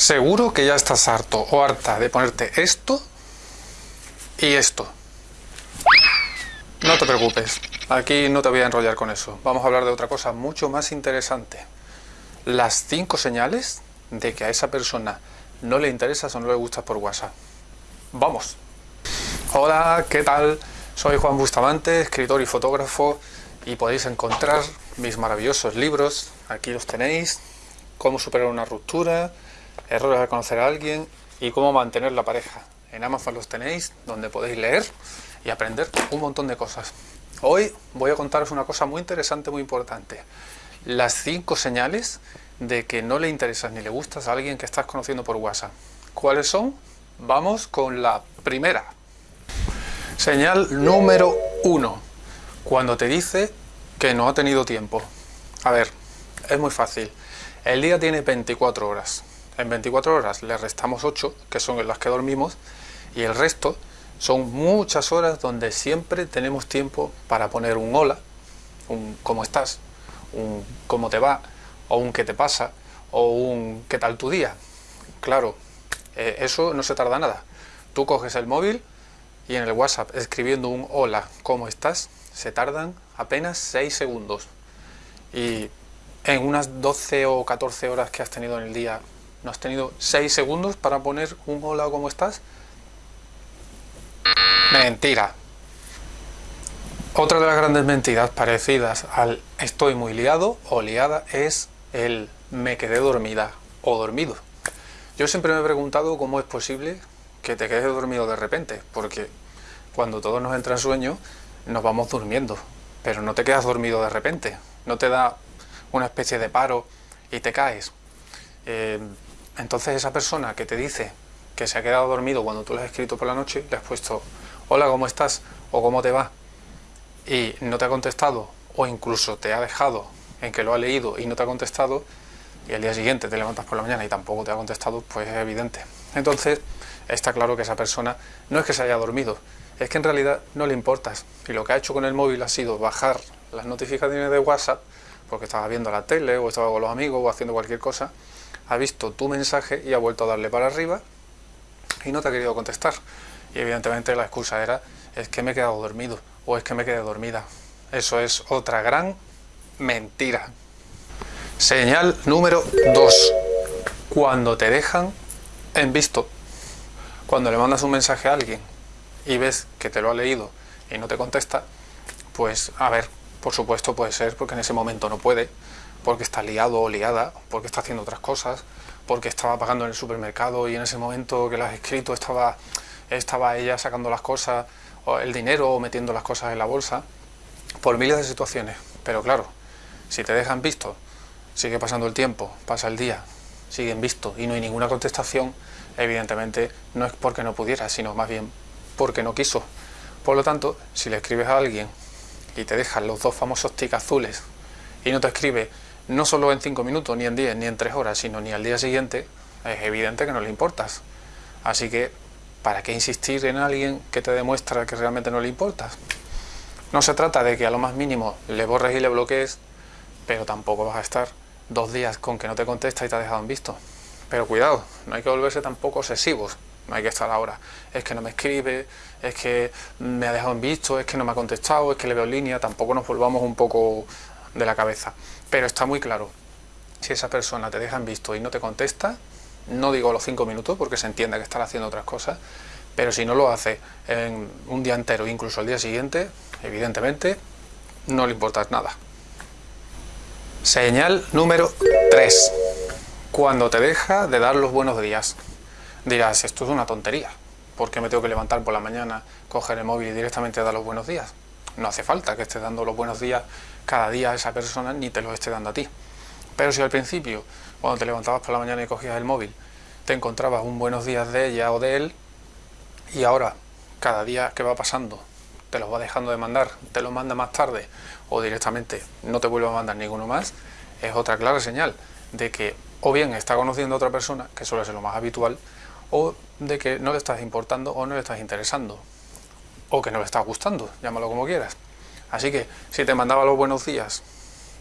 Seguro que ya estás harto o harta de ponerte esto y esto. No te preocupes, aquí no te voy a enrollar con eso. Vamos a hablar de otra cosa mucho más interesante. Las cinco señales de que a esa persona no le interesas o no le gustas por WhatsApp. ¡Vamos! Hola, ¿qué tal? Soy Juan Bustamante, escritor y fotógrafo y podéis encontrar mis maravillosos libros, aquí los tenéis, cómo superar una ruptura, errores al conocer a alguien y cómo mantener la pareja. En Amazon los tenéis, donde podéis leer y aprender un montón de cosas. Hoy voy a contaros una cosa muy interesante, muy importante. Las cinco señales de que no le interesas ni le gustas a alguien que estás conociendo por WhatsApp. ¿Cuáles son? Vamos con la primera. Señal número uno. Cuando te dice que no ha tenido tiempo. A ver, es muy fácil. El día tiene 24 horas. En 24 horas le restamos 8, que son las que dormimos, y el resto son muchas horas donde siempre tenemos tiempo para poner un hola, un cómo estás, un cómo te va, o un qué te pasa, o un qué tal tu día. Claro, eh, eso no se tarda nada. Tú coges el móvil y en el WhatsApp escribiendo un hola, ¿cómo estás? Se tardan apenas 6 segundos. Y en unas 12 o 14 horas que has tenido en el día, ¿no has tenido 6 segundos para poner un hola, ¿cómo estás? Mentira. Otra de las grandes mentiras parecidas al estoy muy liado o liada es el me quedé dormida o dormido. Yo siempre me he preguntado cómo es posible que te quedes dormido de repente, porque cuando todos nos entra en sueño nos vamos durmiendo, pero no te quedas dormido de repente, no te da una especie de paro y te caes. Eh, entonces esa persona que te dice que se ha quedado dormido cuando tú le has escrito por la noche, le has puesto hola, ¿cómo estás? o ¿cómo te va? y no te ha contestado o incluso te ha dejado en que lo ha leído y no te ha contestado y al día siguiente te levantas por la mañana y tampoco te ha contestado, pues es evidente. Entonces está claro que esa persona no es que se haya dormido, es que en realidad no le importas y lo que ha hecho con el móvil ha sido bajar las notificaciones de WhatsApp porque estaba viendo la tele o estaba con los amigos o haciendo cualquier cosa, ha visto tu mensaje y ha vuelto a darle para arriba y no te ha querido contestar. Y evidentemente la excusa era es que me he quedado dormido o es que me quedé dormida. Eso es otra gran mentira. Señal número 2. Cuando te dejan en visto. Cuando le mandas un mensaje a alguien y ves que te lo ha leído y no te contesta, pues a ver, por supuesto puede ser porque en ese momento no puede, porque está liado o liada, porque está haciendo otras cosas, porque estaba pagando en el supermercado y en ese momento que lo has escrito estaba, estaba ella sacando las cosas, o el dinero o metiendo las cosas en la bolsa, por miles de situaciones. Pero claro, si te dejan visto, sigue pasando el tiempo, pasa el día, siguen visto y no hay ninguna contestación, evidentemente no es porque no pudiera, sino más bien porque no quiso. Por lo tanto, si le escribes a alguien y te dejan los dos famosos tic azules y no te escribe no solo en 5 minutos, ni en 10, ni en 3 horas, sino ni al día siguiente, es evidente que no le importas. Así que, ¿para qué insistir en alguien que te demuestra que realmente no le importas? No se trata de que a lo más mínimo le borres y le bloquees, pero tampoco vas a estar dos días con que no te contesta y te ha dejado en visto. Pero cuidado, no hay que volverse tampoco obsesivos. No hay que estar ahora, es que no me escribe, es que me ha dejado en visto, es que no me ha contestado, es que le veo línea, tampoco nos volvamos un poco de la cabeza. Pero está muy claro, si esa persona te deja en visto y no te contesta, no digo los cinco minutos porque se entiende que están haciendo otras cosas, pero si no lo hace en un día entero, incluso el día siguiente, evidentemente no le importa nada. Señal número 3. Cuando te deja de dar los buenos días. Dirás, esto es una tontería. ¿Por qué me tengo que levantar por la mañana, coger el móvil y directamente dar los buenos días? No hace falta que estés dando los buenos días cada día a esa persona ni te los esté dando a ti. Pero si al principio, cuando te levantabas por la mañana y cogías el móvil, te encontrabas un buenos días de ella o de él, y ahora, cada día que va pasando, te los va dejando de mandar, te los manda más tarde, o directamente no te vuelve a mandar ninguno más, es otra clara señal de que o bien está conociendo a otra persona, que suele ser lo más habitual, o de que no le estás importando o no le estás interesando, o que no le estás gustando, llámalo como quieras. Así que si te mandaba los buenos días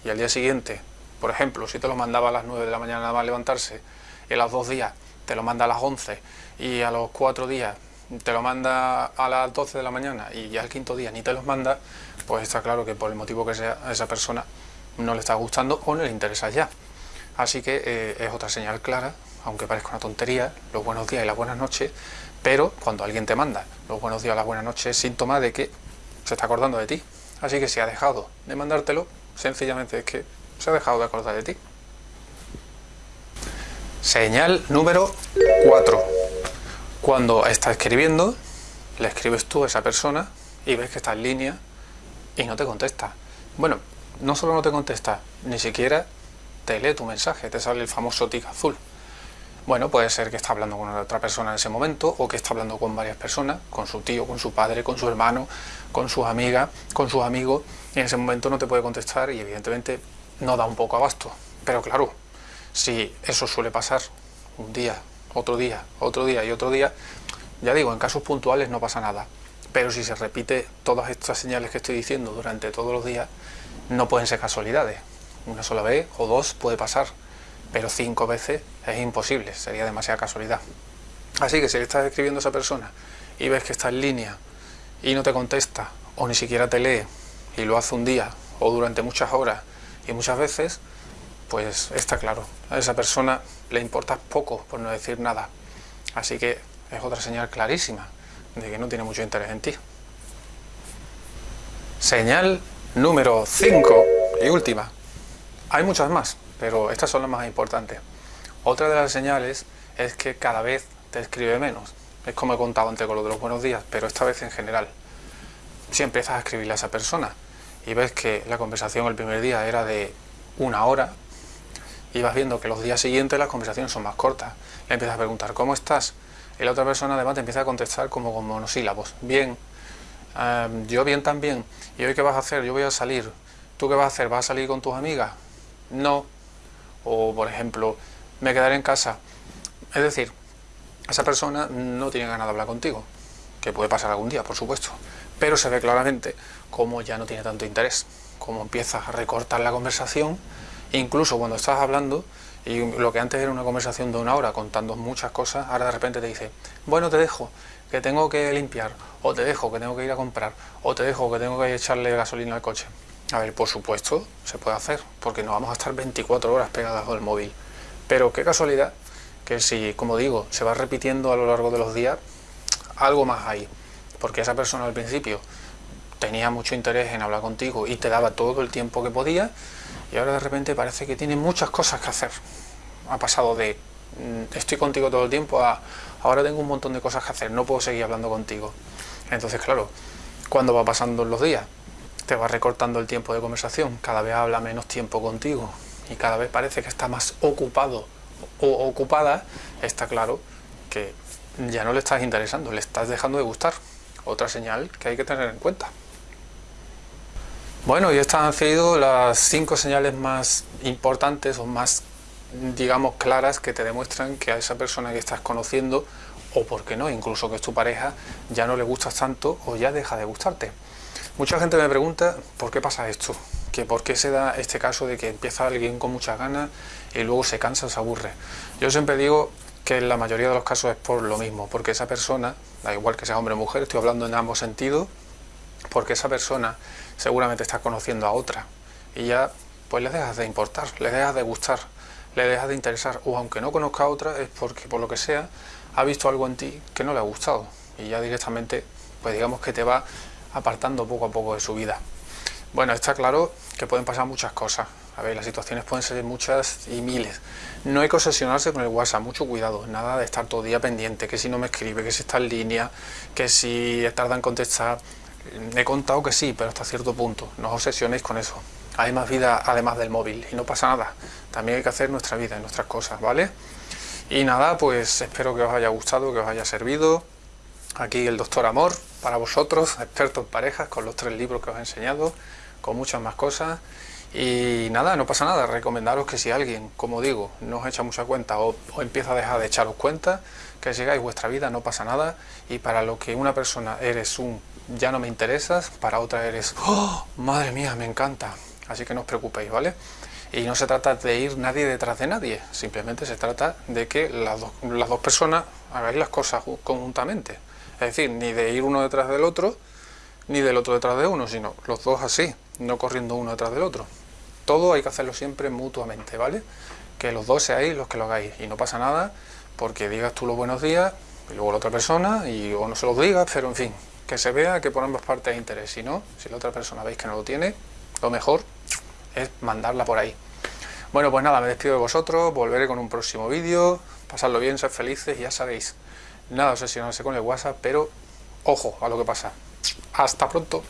y al día siguiente, por ejemplo, si te los mandaba a las 9 de la mañana nada levantarse, y a los dos días te lo manda a las 11 y a los 4 días te lo manda a las 12 de la mañana y ya el quinto día ni te los manda, pues está claro que por el motivo que sea a esa persona no le está gustando o no le interesa ya. Así que eh, es otra señal clara, aunque parezca una tontería, los buenos días y las buenas noches, pero cuando alguien te manda los buenos días las buenas noches es síntoma de que se está acordando de ti. Así que si ha dejado de mandártelo, sencillamente es que se ha dejado de acordar de ti. Señal número 4. Cuando está escribiendo, le escribes tú a esa persona y ves que está en línea y no te contesta. Bueno, no solo no te contesta, ni siquiera te lee tu mensaje, te sale el famoso tic azul. Bueno, puede ser que está hablando con otra persona en ese momento o que está hablando con varias personas, con su tío, con su padre, con su hermano, con sus amigas, con sus amigos, y en ese momento no te puede contestar y evidentemente no da un poco abasto. Pero claro, si eso suele pasar un día, otro día, otro día y otro día, ya digo, en casos puntuales no pasa nada. Pero si se repite todas estas señales que estoy diciendo durante todos los días, no pueden ser casualidades. Una sola vez o dos puede pasar, pero cinco veces es imposible, sería demasiada casualidad. Así que si le estás escribiendo a esa persona y ves que está en línea y no te contesta o ni siquiera te lee y lo hace un día o durante muchas horas y muchas veces, pues está claro, a esa persona le importa poco, por no decir nada. Así que es otra señal clarísima de que no tiene mucho interés en ti. Señal número 5 y última. Hay muchas más, pero estas son las más importantes. Otra de las señales es que cada vez te escribe menos. Es como he contado antes con lo de los buenos días, pero esta vez en general. Si empiezas a escribirle a esa persona y ves que la conversación el primer día era de una hora, y vas viendo que los días siguientes las conversaciones son más cortas. Le empiezas a preguntar, ¿cómo estás? Y la otra persona además te empieza a contestar como con monosílabos. Bien, em, yo bien también. ¿Y hoy qué vas a hacer? Yo voy a salir. ¿Tú qué vas a hacer? ¿Vas a salir con tus amigas? No. O, por ejemplo, me quedaré en casa. Es decir, esa persona no tiene ganas de hablar contigo. Que puede pasar algún día, por supuesto. Pero se ve claramente cómo ya no tiene tanto interés. Cómo empiezas a recortar la conversación incluso cuando estás hablando y lo que antes era una conversación de una hora contando muchas cosas, ahora de repente te dice, bueno, te dejo, que tengo que limpiar, o te dejo, que tengo que ir a comprar, o te dejo, que tengo que echarle gasolina al coche. A ver, por supuesto, se puede hacer, porque no vamos a estar 24 horas pegadas al móvil. Pero qué casualidad que si, como digo, se va repitiendo a lo largo de los días, algo más hay. Porque esa persona al principio tenía mucho interés en hablar contigo y te daba todo el tiempo que podía, y ahora de repente parece que tiene muchas cosas que hacer. Ha pasado de mm, estoy contigo todo el tiempo a ahora tengo un montón de cosas que hacer, no puedo seguir hablando contigo. Entonces, claro, cuando va pasando los días, te va recortando el tiempo de conversación, cada vez habla menos tiempo contigo y cada vez parece que está más ocupado o ocupada, está claro que ya no le estás interesando, le estás dejando de gustar. Otra señal que hay que tener en cuenta. Bueno, y estas han sido las cinco señales más importantes o más, digamos, claras que te demuestran que a esa persona que estás conociendo, o por qué no, incluso que es tu pareja, ya no le gustas tanto o ya deja de gustarte. Mucha gente me pregunta por qué pasa esto, que por qué se da este caso de que empieza alguien con muchas ganas y luego se cansa se aburre. Yo siempre digo que en la mayoría de los casos es por lo mismo, porque esa persona, da igual que sea hombre o mujer, estoy hablando en ambos sentidos, porque esa persona seguramente está conociendo a otra y ya pues le dejas de importar, le dejas de gustar, le dejas de interesar o aunque no conozca a otra es porque por lo que sea ha visto algo en ti que no le ha gustado y ya directamente pues digamos que te va apartando poco a poco de su vida. Bueno, está claro que pueden pasar muchas cosas. A ver, las situaciones pueden ser muchas y miles. No hay que obsesionarse con el WhatsApp, mucho cuidado. Nada de estar todo día pendiente, que si no me escribe, que si está en línea, que si tarda en contestar. He contado que sí, pero hasta cierto punto. No os obsesionéis con eso. Hay más vida además del móvil y no pasa nada. También hay que hacer nuestra vida y nuestras cosas, ¿vale? Y nada, pues espero que os haya gustado, que os haya servido. Aquí el doctor Amor para vosotros, experto en parejas, con los tres libros que os he enseñado, con muchas más cosas. Y nada, no pasa nada, recomendaros que si alguien, como digo, no os echa mucha cuenta o, empieza a dejar de echaros cuenta, que sigáis vuestra vida, no pasa nada. Y para lo que una persona eres un ya no me interesas, para otra eres, ¡Oh, madre mía, me encanta. Así que no os preocupéis, ¿vale? Y no se trata de ir nadie detrás de nadie, simplemente se trata de que las, las dos personas hagáis las cosas conjuntamente. Es decir, ni de ir uno detrás del otro, ni del otro detrás de uno, sino los dos así, no corriendo uno detrás del otro. Todo hay que hacerlo siempre mutuamente, ¿vale? Que los dos seáis los que lo hagáis y no pasa nada porque digas tú los buenos días y luego la otra persona y o no se los digas, pero en fin, que se vea que por ambas partes hay interés. Si no, si la otra persona veis que no lo tiene, lo mejor es mandarla por ahí. Bueno, pues nada, me despido de vosotros, volveré con un próximo vídeo, pasadlo bien, sed felices, ya sabéis, nada obsesionarse con el WhatsApp, pero ojo a lo que pasa. Hasta pronto.